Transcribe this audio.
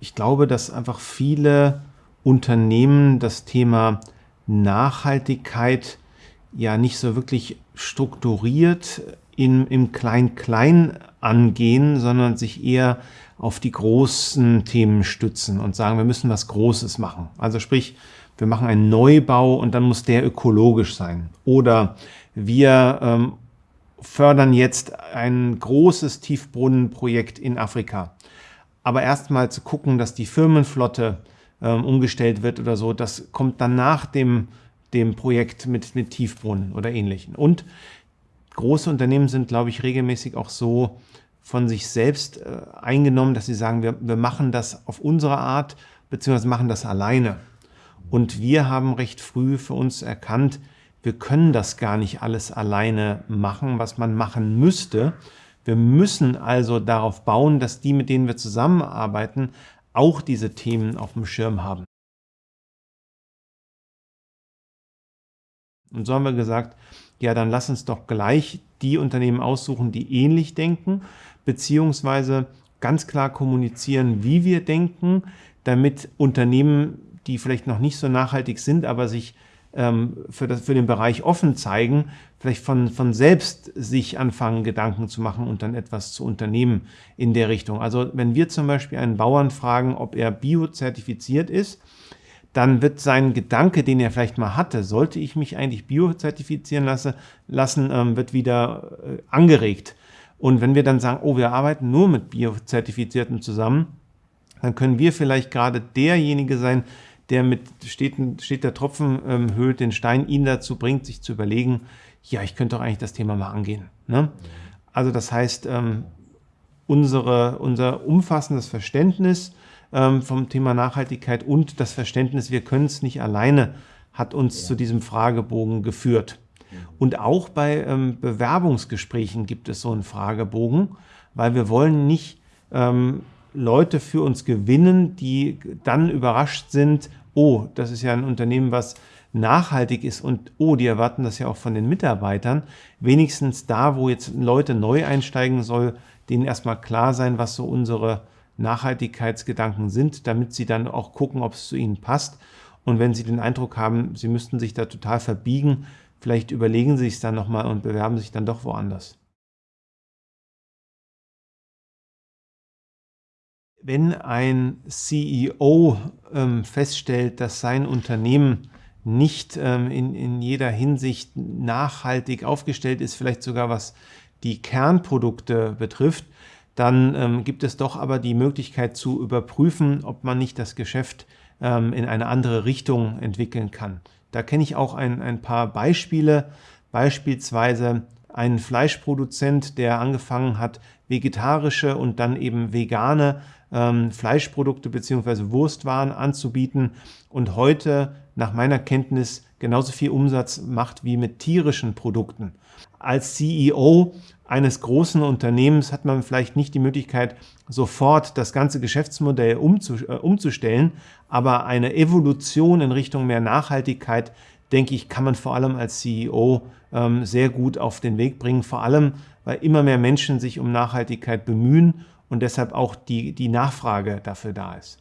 Ich glaube, dass einfach viele Unternehmen das Thema Nachhaltigkeit ja nicht so wirklich strukturiert in, im Klein-Klein angehen, sondern sich eher auf die großen Themen stützen und sagen, wir müssen was Großes machen. Also sprich, wir machen einen Neubau und dann muss der ökologisch sein. Oder wir ähm, fördern jetzt ein großes Tiefbrunnenprojekt in Afrika. Aber erstmal zu gucken, dass die Firmenflotte ähm, umgestellt wird oder so, das kommt dann nach dem, dem Projekt mit, mit Tiefbrunnen oder ähnlichen. Und große Unternehmen sind, glaube ich, regelmäßig auch so von sich selbst äh, eingenommen, dass sie sagen, wir, wir machen das auf unsere Art, beziehungsweise machen das alleine. Und wir haben recht früh für uns erkannt, wir können das gar nicht alles alleine machen, was man machen müsste. Wir müssen also darauf bauen, dass die, mit denen wir zusammenarbeiten, auch diese Themen auf dem Schirm haben. Und so haben wir gesagt, ja, dann lass uns doch gleich die Unternehmen aussuchen, die ähnlich denken, beziehungsweise ganz klar kommunizieren, wie wir denken, damit Unternehmen, die vielleicht noch nicht so nachhaltig sind, aber sich für, das, für den Bereich offen zeigen, vielleicht von, von selbst sich anfangen, Gedanken zu machen und dann etwas zu unternehmen in der Richtung. Also wenn wir zum Beispiel einen Bauern fragen, ob er biozertifiziert ist, dann wird sein Gedanke, den er vielleicht mal hatte, sollte ich mich eigentlich biozertifizieren lasse, lassen, ähm, wird wieder äh, angeregt. Und wenn wir dann sagen, oh, wir arbeiten nur mit Biozertifizierten zusammen, dann können wir vielleicht gerade derjenige sein, der mit steht, steht der Tropfen ähm, höhlt den Stein, ihn dazu bringt, sich zu überlegen, ja, ich könnte doch eigentlich das Thema mal angehen. Ne? Also das heißt, ähm, unsere, unser umfassendes Verständnis ähm, vom Thema Nachhaltigkeit und das Verständnis, wir können es nicht alleine, hat uns ja. zu diesem Fragebogen geführt. Und auch bei ähm, Bewerbungsgesprächen gibt es so einen Fragebogen, weil wir wollen nicht ähm, Leute für uns gewinnen, die dann überrascht sind, oh, das ist ja ein Unternehmen, was nachhaltig ist und oh, die erwarten das ja auch von den Mitarbeitern. Wenigstens da, wo jetzt Leute neu einsteigen soll, denen erstmal klar sein, was so unsere Nachhaltigkeitsgedanken sind, damit sie dann auch gucken, ob es zu ihnen passt. Und wenn sie den Eindruck haben, sie müssten sich da total verbiegen, vielleicht überlegen sie es dann nochmal und bewerben sich dann doch woanders. Wenn ein CEO ähm, feststellt, dass sein Unternehmen nicht ähm, in, in jeder Hinsicht nachhaltig aufgestellt ist, vielleicht sogar was die Kernprodukte betrifft, dann ähm, gibt es doch aber die Möglichkeit zu überprüfen, ob man nicht das Geschäft ähm, in eine andere Richtung entwickeln kann. Da kenne ich auch ein, ein paar Beispiele, beispielsweise ein Fleischproduzent, der angefangen hat, vegetarische und dann eben vegane ähm, Fleischprodukte bzw. Wurstwaren anzubieten und heute nach meiner Kenntnis genauso viel Umsatz macht wie mit tierischen Produkten. Als CEO eines großen Unternehmens hat man vielleicht nicht die Möglichkeit, sofort das ganze Geschäftsmodell äh, umzustellen, aber eine Evolution in Richtung mehr Nachhaltigkeit, denke ich, kann man vor allem als CEO ähm, sehr gut auf den Weg bringen, vor allem, weil immer mehr Menschen sich um Nachhaltigkeit bemühen und deshalb auch die, die Nachfrage dafür da ist.